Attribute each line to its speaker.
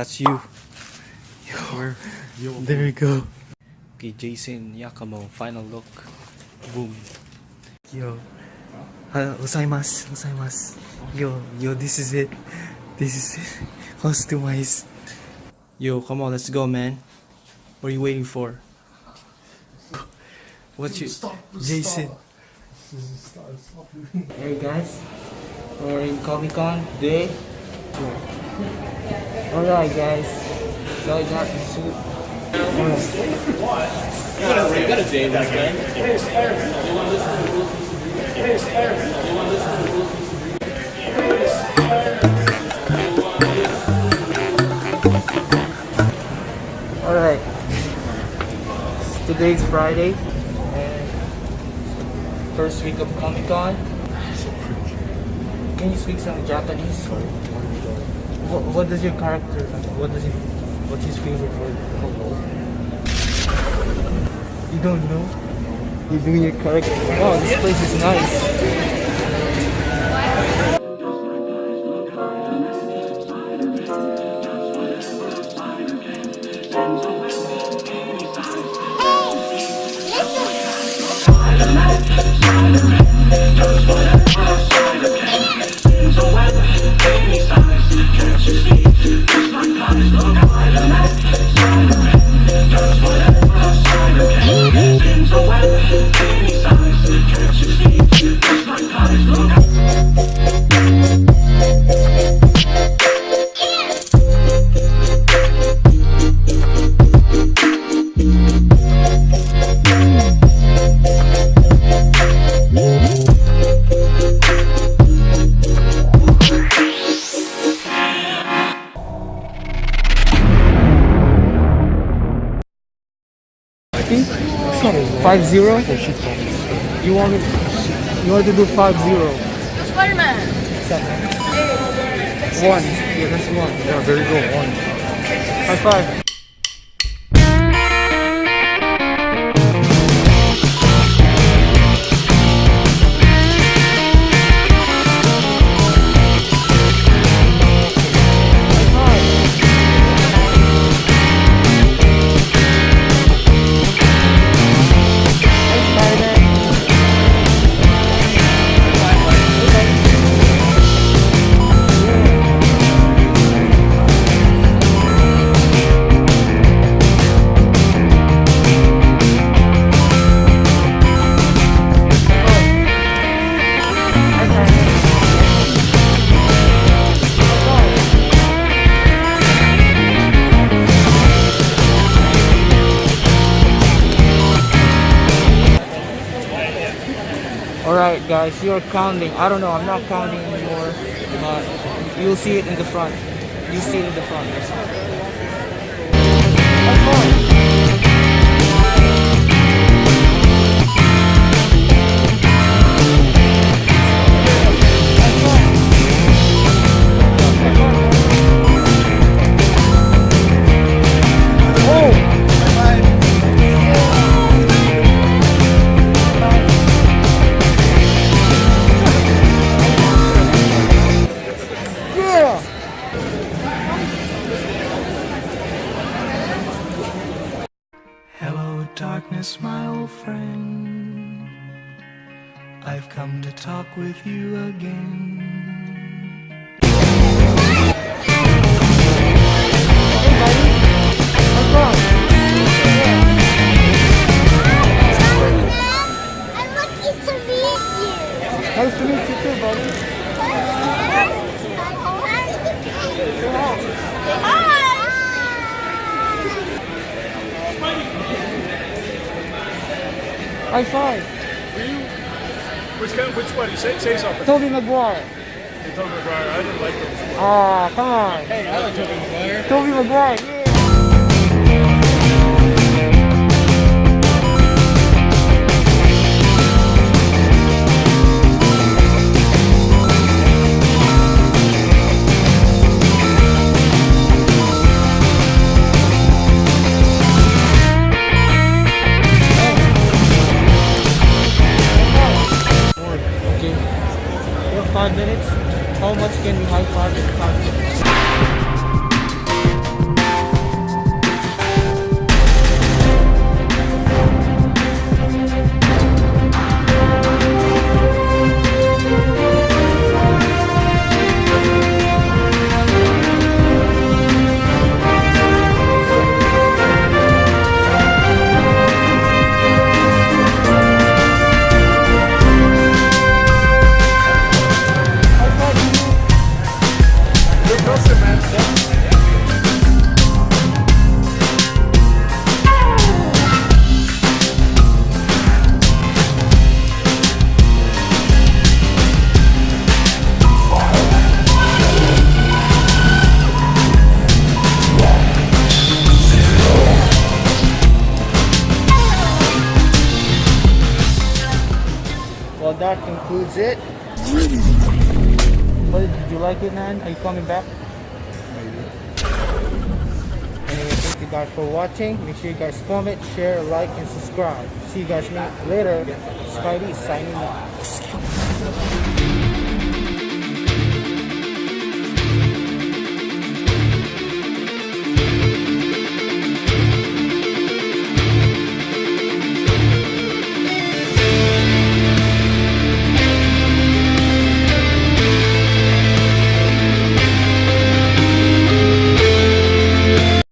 Speaker 1: That's you. Yo, there we go. Okay, Jason Yakamo, final look. Boom. Yo. Uh, gozaimasu, gozaimasu. Yo, yo, this is it. This is it. Customized. Yo, come on, let's go, man. What are you waiting for? What's your Jason? Hey guys, we're in Comic Con day. Alright guys, so I got the suit. What?
Speaker 2: You got a day this man.
Speaker 1: Alright, today's Friday and first week of Comic Con. Can you speak some Japanese? What, what does your character? What does he? What's his favorite word? You don't know? You're doing your character. Wow, this place is nice. Five zero. You want it? You want to do five zero?
Speaker 3: Spider-Man.
Speaker 1: One. Yeah, that's one. Yeah, there you go. One. High five. Guys, you're counting. I don't know, I'm not counting anymore. But you'll see it in the front. You'll see it in the front. Friend. I've come to talk with you again.
Speaker 3: I'm lucky to meet you.
Speaker 1: Nice to meet you too, buddy. High five.
Speaker 2: Were you? Which kind? Which one? You say say something.
Speaker 1: Tobey Maguire.
Speaker 2: You told me Maguire. I didn't like him.
Speaker 1: Ah, come on.
Speaker 2: Hey, I like Tobey Maguire.
Speaker 1: Tobey Maguire. Yeah. Well, that concludes it. What did you like it, man? Are you coming back? Anyway, thank you guys for watching. Make sure you guys comment, share, like, and subscribe. See you guys later. Spidey signing out.